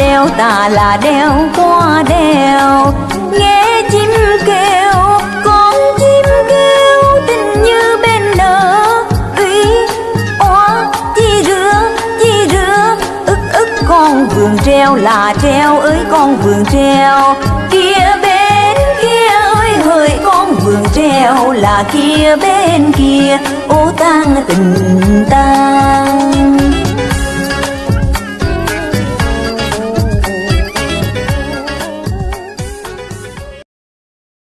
đeo ta là đeo, qua đeo nghe chim kêu, con chim kêu, tình như bên nở. Uy oa, chi rửa chi rửa ức ức, con vườn treo, là treo, ơi, con vườn treo. Kia bên kia, ơi, hỡi, con vườn treo, là kia bên kia. Ô tang tình tang